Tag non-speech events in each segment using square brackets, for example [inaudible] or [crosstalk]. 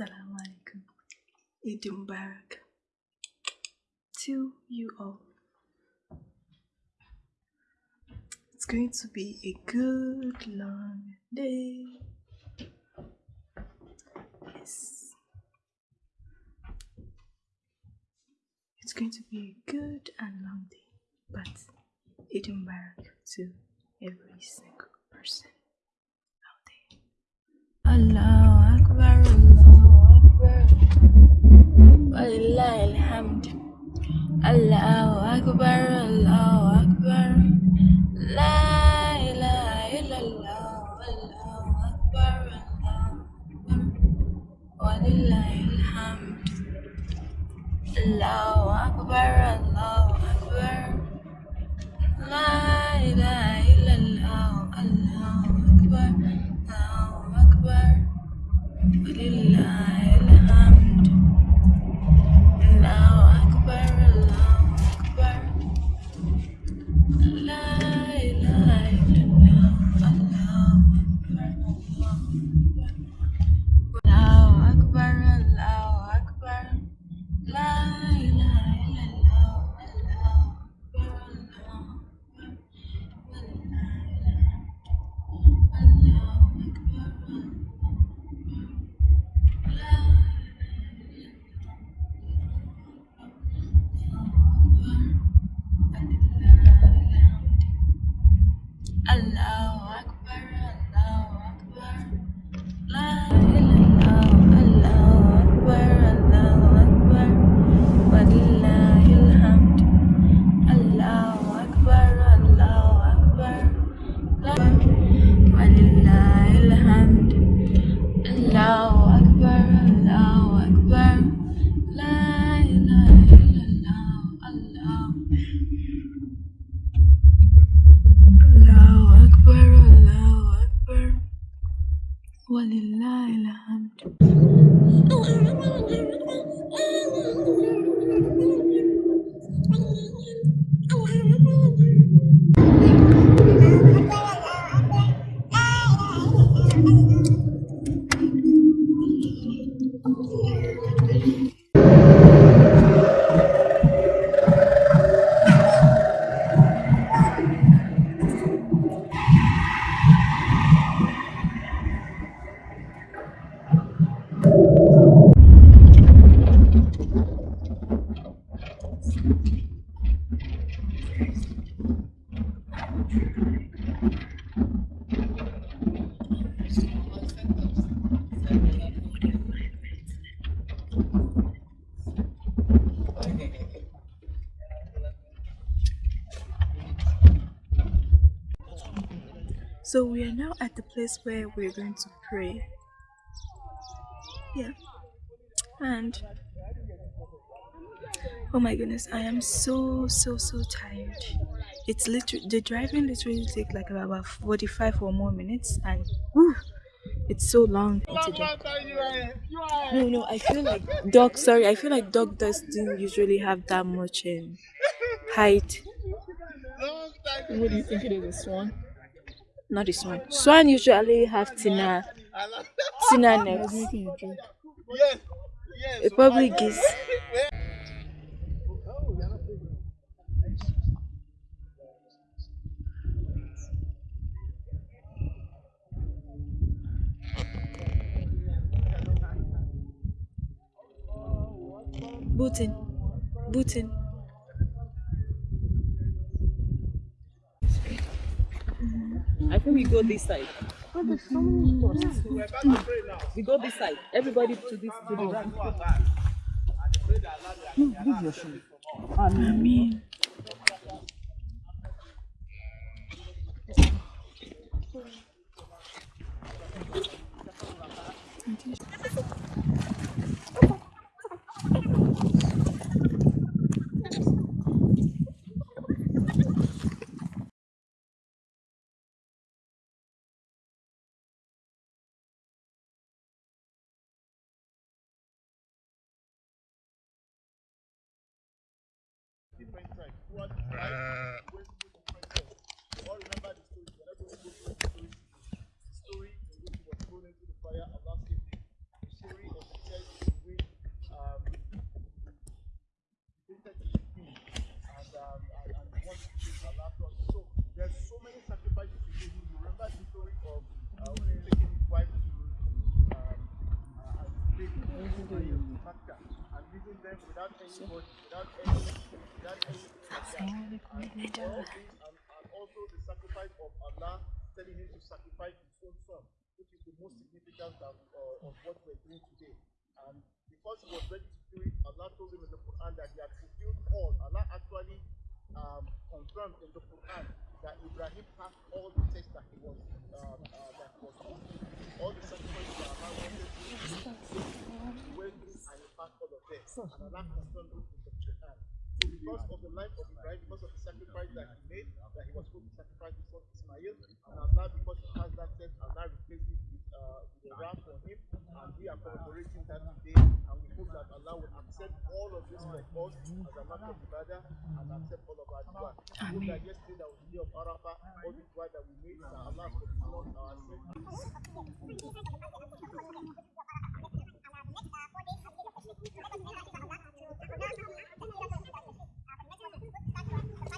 Assalamu alaikum. Eid Mubarak. To you all. It's going to be a good long day. Yes. It's going to be a good and long day, but Eid Mubarak to every single person out there. Akbar, ولله الحمد. الله أكبر الله أكبر. لا إله إلا الله الله أكبر الله أكبر. ولله الحمد. الله أكبر الله أكبر. لا إله إلا الله الله أكبر الله أكبر. ولله So we are now at the place where we're going to pray. Yeah. And oh my goodness, I am so so so tired. It's literally the driving literally take like about 45 or more minutes and whew, it's so long no no I feel like dog sorry I feel like dog doesn't usually have that much um, height What do you think it is? A swan? not this one swan usually have thinner thinner necks making a joke. it probably gives booting booting I think we go this side. We go this side. Everybody to this to the right. Give your shoe. I mean story in which he was thrown into the fire, Allah saved him. The story of the Makkah and leaving them without anybody, without any, without any. And, and also the sacrifice of Allah, telling him to sacrifice his own son, which is the most significant of, uh, of what we're doing today. And because he was ready to do it, Allah told him in the Quran that he had fulfilled all. Allah actually um, confirmed in the Quran that Ibrahim passed all the tests that he was um, uh, that he was on. All the sacrifices that Allah wanted to do, he went through and he passed all of them. And Allah confirmed it in the Quran. So because of the life of Ibrahim, because of the sacrifice that he made, that he was supposed to sacrifice his son Ismail, and Allah, because he has that test, Allah replaced it with, uh, with a ram for him, and we are commemorating that today, and we hope that Allah will accept all of this from us as a matter of ibadah, and accept all of our dua. We hope that yesterday that was the day of Arafah, all the dua that we made, that Allah has forgiven us our sins. Okay. Walaikum salam wa rahmatullah. Walaikum salam wa rahmatullah. I'd like to welcome all of you uh, to our place and, uh, and thank you for participating in uh, this Eid prayer. So, uh, a little bit of uh,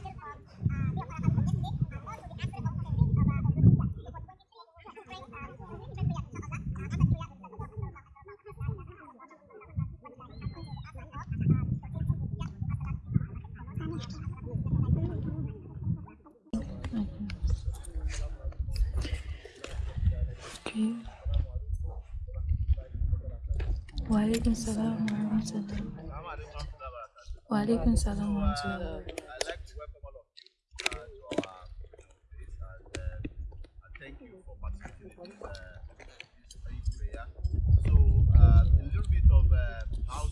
house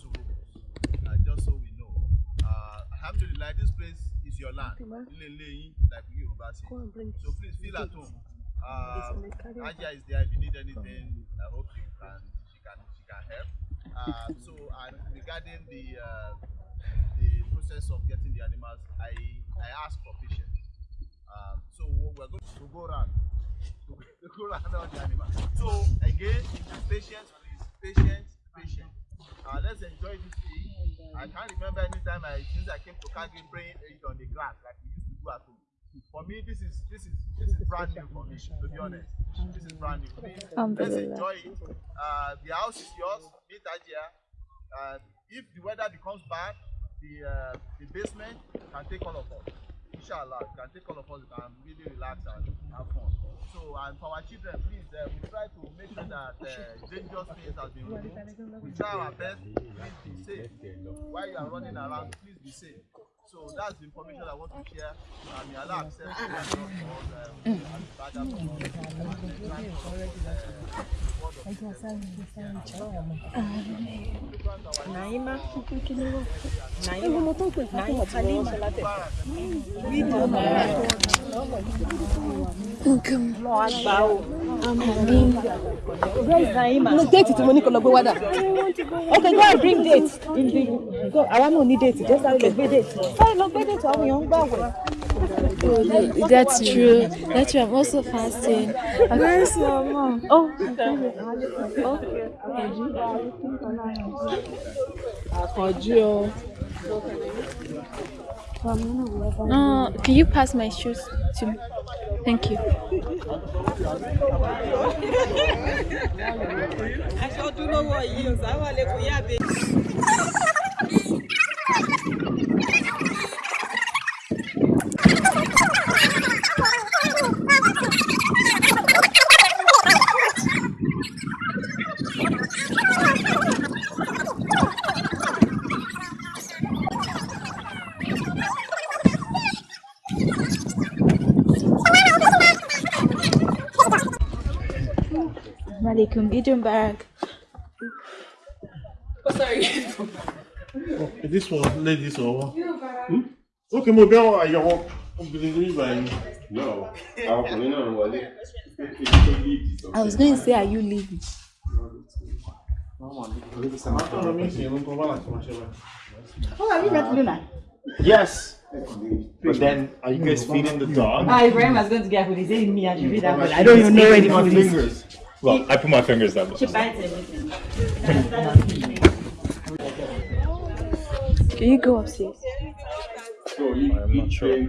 rules, uh, just so we know. Uh, Alhamdulillah, this place is your land. Ilé-ilé yín, like we Yoruba. So please feel at home. Uh, Aja is there if you need anything. I hope you can, she can, she can help. Uh, so, and regarding the uh, the process of getting the animals, I I ask for patience. Um, so we're going to go around to, to go around all the animals. So again, patience, please, patience, patience. Uh, let's enjoy this day. I can't remember any time I since I came to Kagi praying it on the grass like we used to do at home. For me, this is this is this is brand new for me. To be honest, this is brand new. Let's enjoy it. Uh, the house is yours. Meet Ajia. Uh, if the weather becomes bad, the uh, the basement can take all of us. Inshallah, can take all of us. Can really relax and have fun. So, and for our children, please, uh, we try to make sure that uh, dangerous things has been removed. We try our best. Please be safe. While you are running around, please be safe. So that's the information I want to share. And may Allah accept it and not for us, um, and bad from us. And the thank for, uh, the word of Naima. Naima. Naima Halima. Lọ àgbà o. Where is Naima? No date tí mo ní kó lọ gbé wá dà. Okay, go and bring date. In the, go, àwa náà ní date, jẹ́ sáré lọ gbé date. Sáré lọ gbé date àwọn èèyàn ń gbà. That's true. That's true. I'm also fasting. Where's your mom? Oh, Àkànjú o. no. Can you pass my shoes to me? Thank you. Aṣọ ọdún lọ́wọ́ yìí o, sáwà lè kún yábe. Malaikum. Eid Mubarak. Is this one ladies or what? Hmm? Okay, mo bí àwọn àyẹ̀wò obìnrin ní ìgbà yẹn. No, àwọn ọkùnrin náà ń wọlé. I was going to say, are you leaving? Àwọn mi sì ń kọ́ bá láti máa ṣe báyìí. Oh, are you not Luna? Yes. But then, are you guys feeding the dog? Ah, Ibrahim was going to get food. He said me, I should read that, but I don't even know where the food is. Fingers. Well, I put my fingers down. She. Can you go upstairs? I'm not sure. You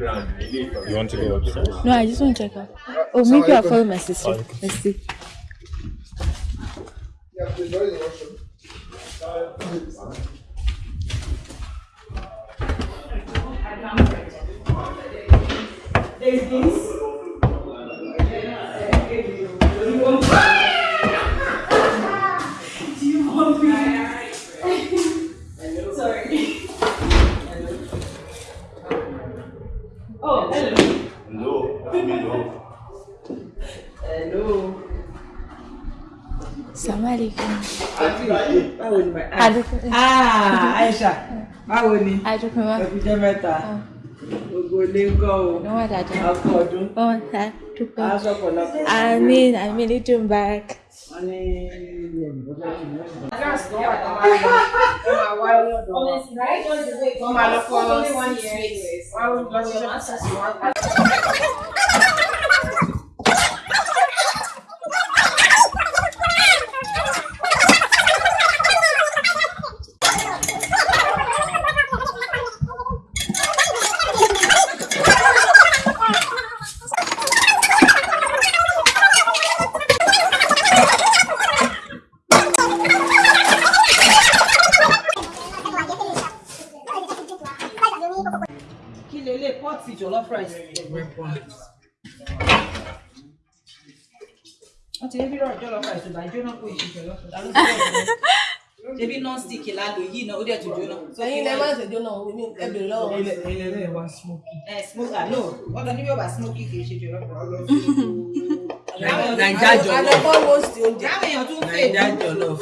want to go upstairs? No, I just want to check out. Oh, maybe I'll follow my sister. Oh, okay. Let's see. Yeah, please, sàmàlìkì. báwo ni ma Aisha báwo ni ẹkùjẹ mẹ́ta gbogbo ilé ń kọ́ o ọkọ ọdún asọpọlọpọ. àmín àmín little back. wọ́n ní ilé ìgbọ́dọ̀ ti mú un. gas tó wà tó máa lọ tó máa wá lọ́dọ̀ wọn. wọ́n máa lọ fọ́ ọ́ sí wọ́n ní ìrìn wọ́n lọ sí ṣọ́ọ̀ṣì wọn. Wọ́n ti rí rọ̀ jollof rice ìgbà jóná kó bẹ̀rẹ̀ rẹ̀? ṣebí non-stick la lò yìí náà ó dẹ̀ tún jóná. ẹ̀yin lẹ máa ń ṣèjọ náà èmi ẹ bèrè lọ́wọ́ ilẹ̀ ilẹ̀ wa smoky. ẹ smoky no wọ́n lọ ní bí ó bá smoky kì í ṣe rice. Naija jollof. Adébọ̀ roast oúnjẹ. káwọn èèyàn tún fèé jollof.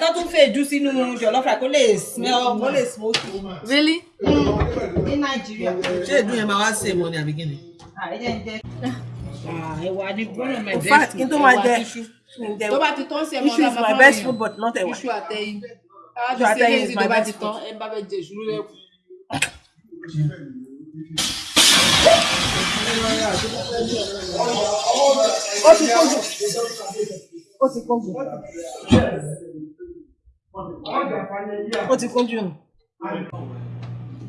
tó tún fèé jù sínú jollof rice kó lè smell Wọ́n lè smoky. Really? ní nàìjíríà. ṣé ìdún yẹn máa wá sí èèmọ ni àbí kí ni. àìjẹ́ ń jẹ́. Ẹ̀wà ni one of my best fact, kí n tó bá ti tán sí ẹ Iṣu is my best food but not ẹ̀wà. iṣu àtẹyìn Iṣu àtẹyìn is my best tán ẹ bá fẹ́ jẹ ìṣúrú lẹ́kùn. Ó ti kó jù. Ó ti kó jù. Ó ti kó jù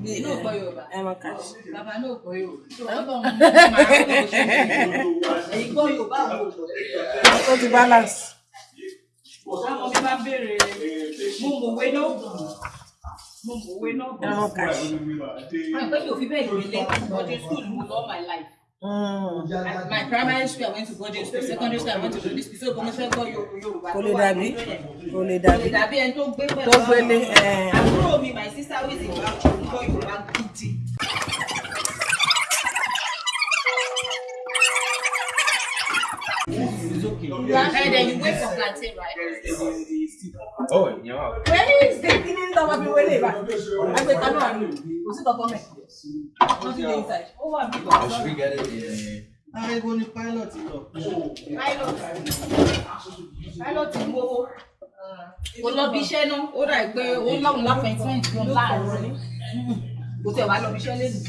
náà [laughs] gbọ́ yorùbá. Bàbá náà gbọ́ yorùbá. Bàbá náà gbọ́ yorùbá ó ti balance. káwọn mi bá béèrè mú mòwe náà mú mòwe náà bọ̀. àpẹẹrẹ òfin bẹ́ẹ̀ gbélé. Ọdún school mo love my life. Mm. my primary school I went to boarding school secondary school I went to boarding school so mo fẹ́ gbọ́ yorùbá. Kò lè dàbí. Kò lè kò lè dàbí. dàbí ẹni tó gbé pẹ̀lú Tó gbélé. ẹ̀, àbúrò mi my sister who is in Bauchi ń gbọ́ yorùbá gidi. Then you wait for plantain right. Oh, yeah. Where is the kí ni tọ́wọ́ fi wọlé ìbá? Ẹgbẹ́ kan náà ni. Kò sí kankan mẹ́. wọ́n ti dé inside. ó wà bí Or should we get it in? ariwo ni pilot lọ. pilot pilot ń gbowó. kò lọ bí iṣẹ́ náà ó dà pé ó lọ́run lápẹ̀ntìmẹ̀ntì kan láàárọ̀ ni kò tẹ̀ wá lọ bí iṣẹ́ lẹ́nu.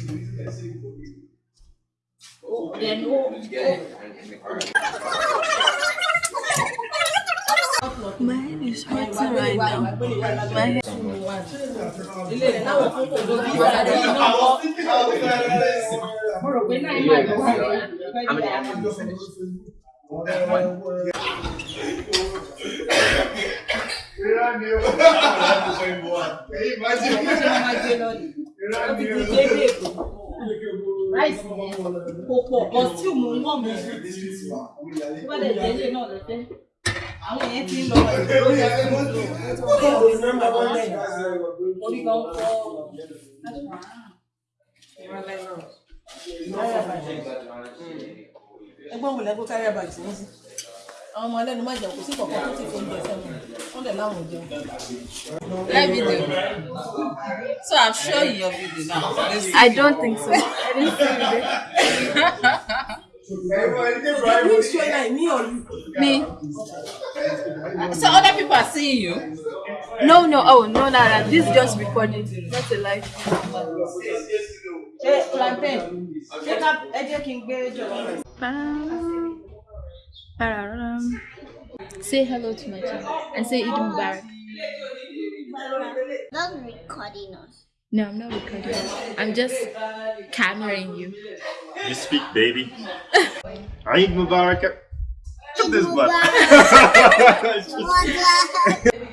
Man is hurting right now. Man. How many animals you finish? One. You're not new. Imagine. You're not new. ráìsì yẹn kò pọ̀ bọ́ tí mo ń wọ̀ mí wọ́n lè délé náà lọ́fẹ́ àwọn yẹn ti ń lọ ìdúró yẹn ti ń lọ orí gan fọ́ ẹgbọ́n wò lẹ́gbọ́n kárí àbàjẹ́ wọ́n sí. Àwọn ọmọ ẹlẹ́nu má jẹun kò sí kọ̀ọ̀kan tó ti fi oúnjẹ sẹ́nu. Wọ́n dẹ̀ láwọn ò jẹun. Live video. So I'm sure in your video now. I don't think so. I didn't see it. Which one I me or you? Me? So other people are seeing you. No, no. Oh, no, no, no. This is just recording. Not a live. ṣé plantain ṣé ká ẹ jẹ́ kí n gbé jọ̀wọ́ rẹ̀. Pararam. Say hello to my channel and say Eid Mubarak. Not recording us. No, I'm not recording. I'm just cameraing you. You speak, baby. Eid Mubarak. Look at this butt.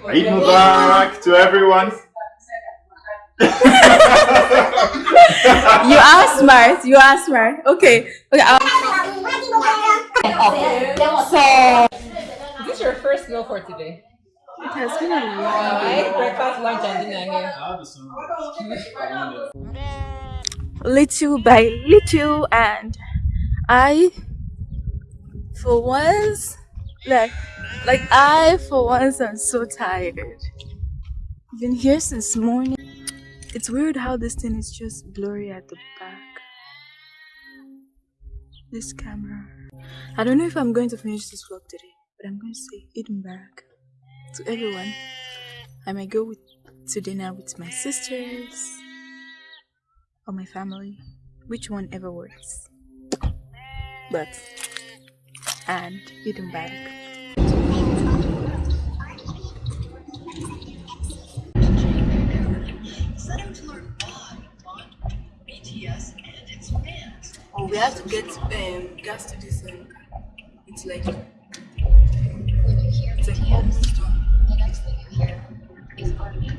Eid Mubarak to everyone. You are smart. You are smart. Okay. Okay. I'll... So, is this your first meal for today? It has been a while. Right? Breakfast, lunch, and dinner here. little by little and I for once like like I for once am so tired. Been here since morning. It's weird how this thing is just blurry at the back. This camera. I don't know if I'm going to finish this vlog today, but I'm going to say Eid Mubarak to everyone. I may go with to dinner with my sisters or my family, which one ever works. But and Eid Mubarak. Oh, we have to get um, gas to this. Um, it's like when you hear it's like almost done. 600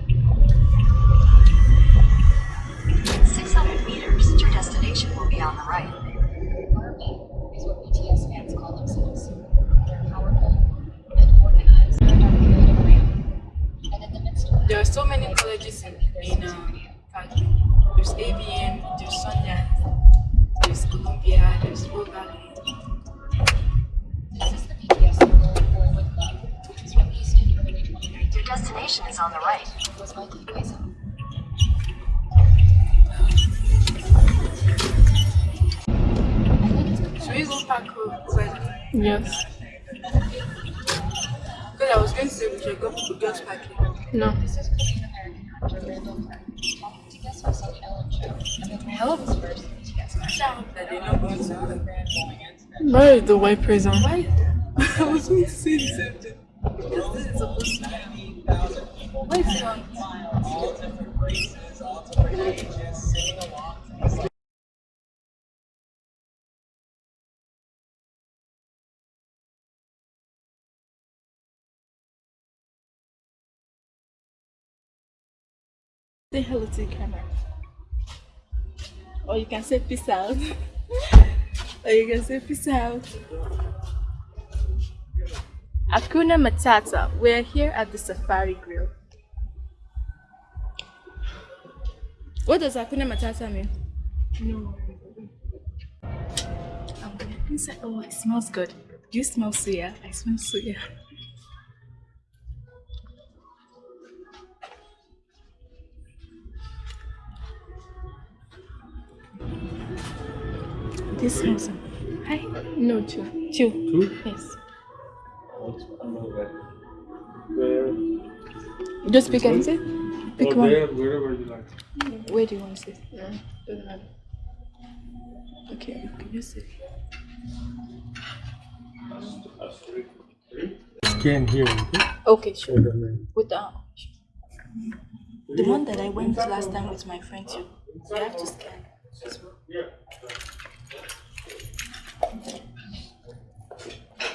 like, the white prison? Why? [laughs] I was going to say the same thing. Because this is. Why? Say hello to the camera. Or you can say peace out. [laughs] or you can say peace out. Akuna Matata. We're here at the Safari Grill. What does Akuna Matata mean? No. We're inside. Oh, it smells good. Do you smell suya? I smell suya. This smells. Hi. No, two. Two. Two? Yes. Where? Just pick and say. Pick or one. there, wherever you like. Where do you want to sit? doesn't matter. Okay, you can just sit. Scan here. Okay? Okay, sure. And With the the one that I went last time with my friend too. You have to scan as well.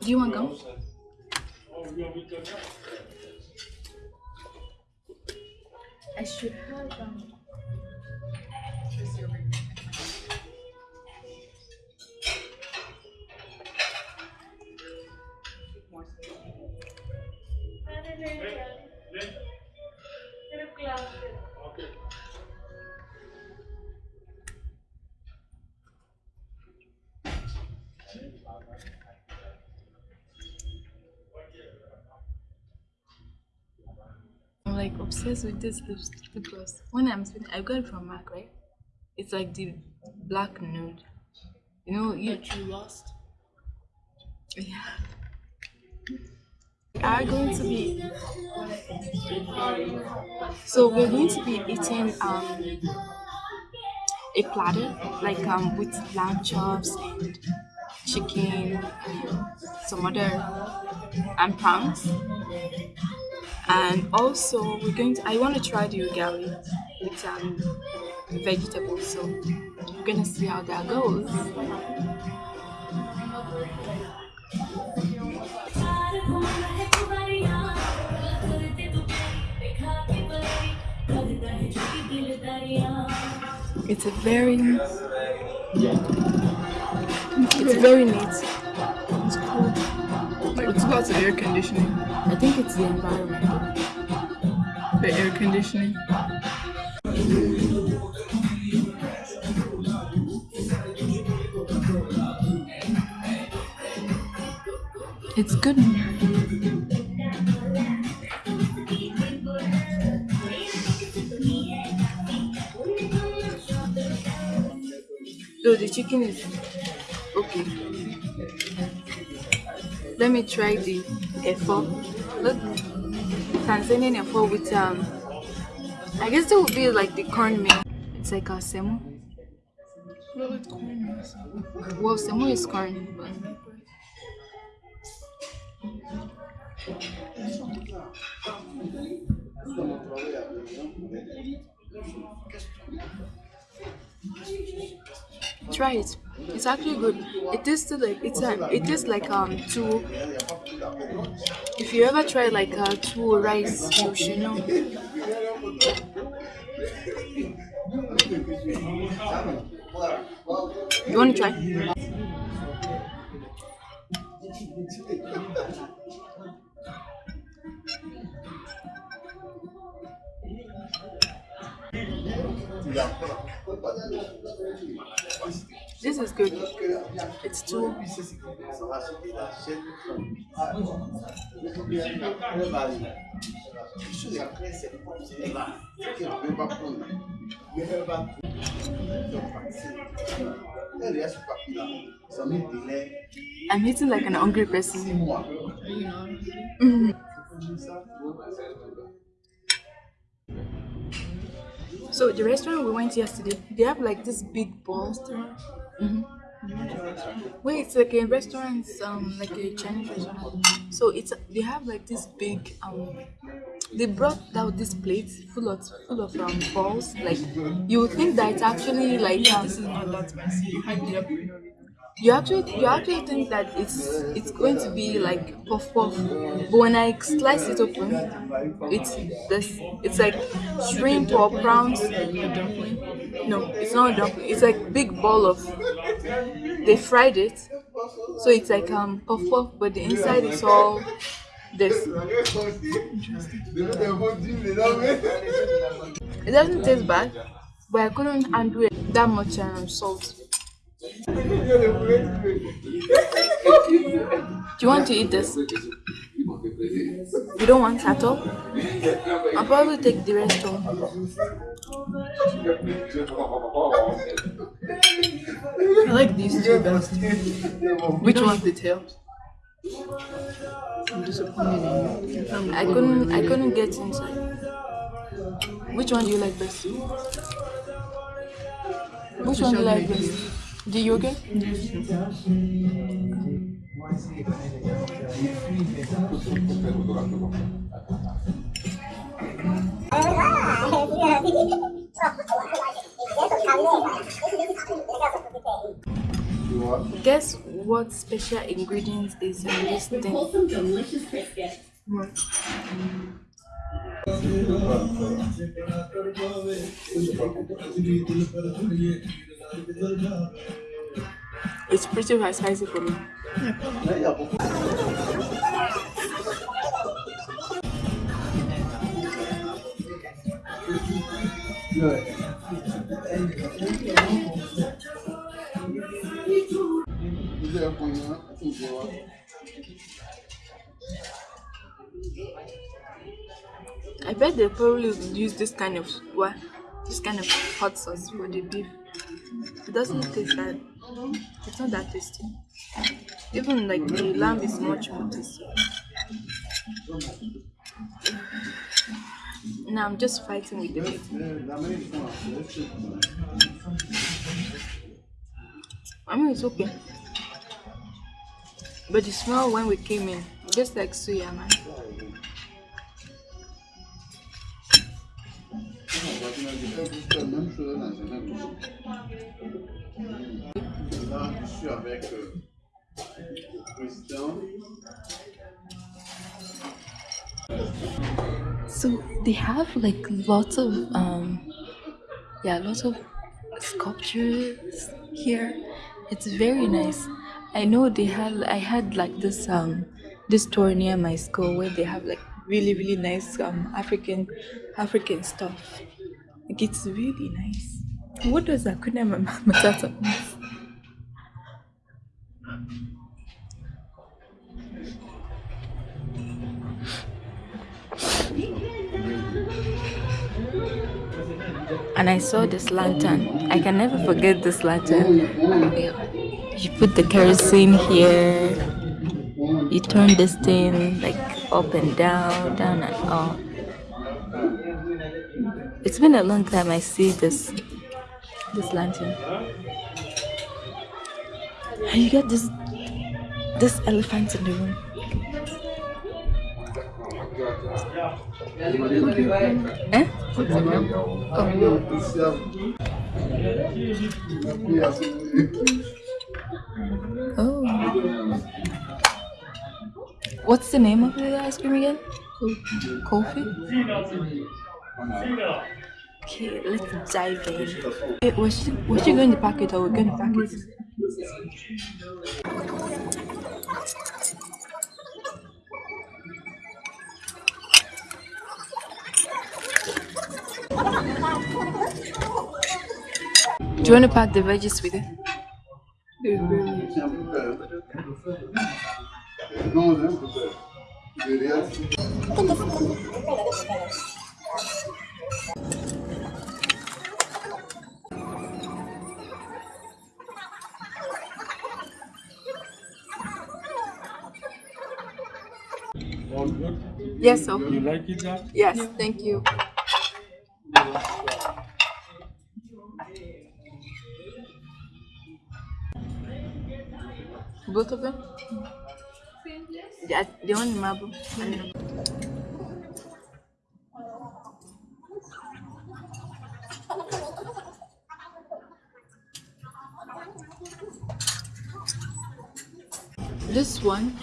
Do you want gum? I should have um. Obsessed with this lip lip gloss. When I'm spending, I got it from Mac, right? It's like the black nude. You know, you, you lost? Yeah. We are going to be so we're going to be eating um a platter like um with lamb chops and chicken and some other and prawns and also we're going to i want to try the ugali with um vegetables so we're gonna see how that goes. It's a very it's very neat. It's cool Like, it's about the air conditioning. i think it's the environment The air conditioning. it's good so the chicken is okay let me try the efo. Look tanzanian efo with um i guess it would be like the corn meal. It's like a semo. Well, semo is corn but try it it's actually good. It tastes like it's a it tastes like um two if you ever try like uh two rice you should know. You want to try this is good. It's too i'm eating like an hungry person. So the restaurant we went yesterday, they have like this big balls. Mm-hmm. Wait, it's like a restaurant, um, like a Chinese restaurant. So it's they have like this big um. They brought out this plate full of full of um balls. Like you would think that it's actually like um, This is not that spicy. You hyped it up. You actually you actually think that it's it's going to be like puff puff, but when I slice it open, it's this it's like shrimp or prawns. No, it's not a dumpling. It's like big ball of. They fried it, so it's like um puff puff, but the inside is all this. It doesn't taste bad, but I couldn't handle it that much um, salt. Do you want to eat this? You don't want at all? I'll probably take the rest home. I like these two best. Which one? The tails. I'm disappointed in you. I couldn't I couldn't get inside. Which one do you like best? Which one do you like best? The yogurt? Guess what special ingredients is in this thing? What? It's pretty spicy for me. I bet they probably use this kind of what this kind of hot sauce for the beef. It doesn't taste that it's not that tasty. Even like the lamb is much more tasty. Now I'm just fighting with the meat. I mean it's okay. But the smell when we came in, just like suya man. Là, je suis avec euh, le président. So they have like lots of um yeah, lots of sculptures here. It's very nice. I know they have I had like this um this store near my school where they have like really really nice um African African stuff. Like it's really nice. What does Akuna Matata and I saw this lantern. I can never forget this lantern. You put the kerosene here, you turn this thing like up and down, down and up. It's been a long time I see this this lantern. And you get this this elephant in the room. Eh? Oh. What's the name of the ice cream again? Kofi? Okay, let's dive in. Wait, was she, was she going to pack it or we're going to pack it? Do you want to pack the veggies with it? Non, non, Yes. You like it, that? Yes, thank you. Both of them? Yeah, the one in marble. This one,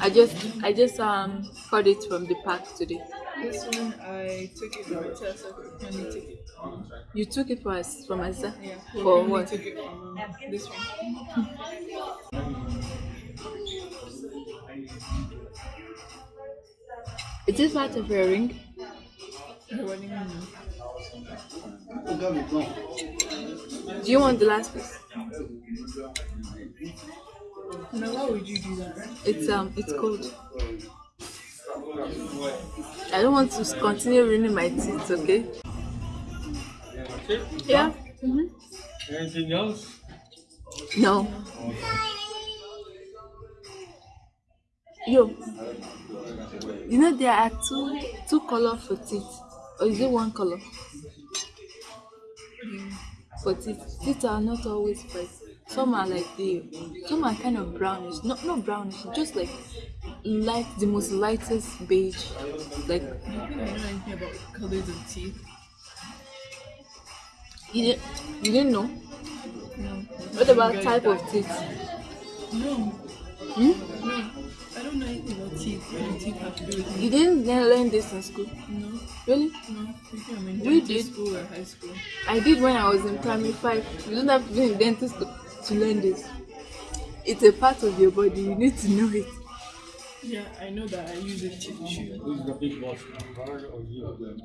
I just I just um got it from the park today. This one I took it from Tessa when you took it. You took it for us from us uh, Yeah. for what? took it from um, this one. [laughs] Is this part of your ring? What do you? Do you want the last piece? Now why would you do that? It's um it's cold. I don't want to continue ruining my teeth, okay? Yeah. hmm Anything else? No. Yo. You know there are two two color for teeth. Or is it one color? For teeth. Teeth are not always white. Some are like the some are kind of brownish. Not not brownish, just like light the most lightest beige. Like I don't think know anything about colors of teeth. you didn't you didn't know? No. What about type of teeth? No. Hmm? No. I don't know anything about teeth. What do teeth have to do with You didn't learn this in school? No. Really? No. You think I'm in We did. school or high school? I did when I was in primary five. You don't have to be in dentist to, to learn this. It's a part of your body. You need to know it. Yeah, I know that I use it too. Who's the big boss? Hard or you? Come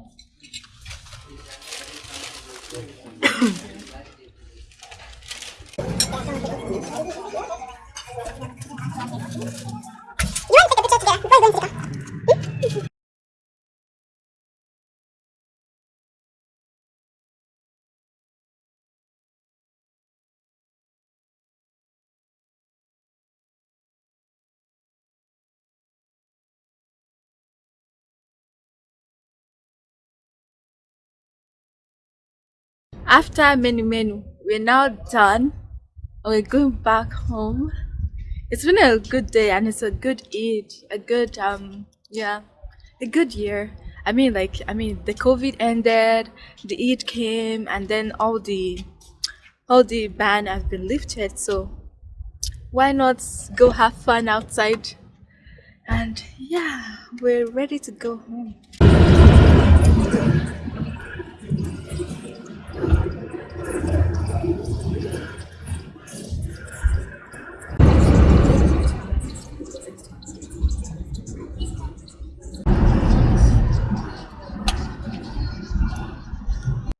take a picture together. We're going to after many many, we're now done. We're going back home. It's been a good day and it's a good Eid, a good um yeah, a good year. I mean like I mean the COVID ended, the Eid came and then all the all the ban has been lifted so why not go have fun outside and yeah we're ready to go home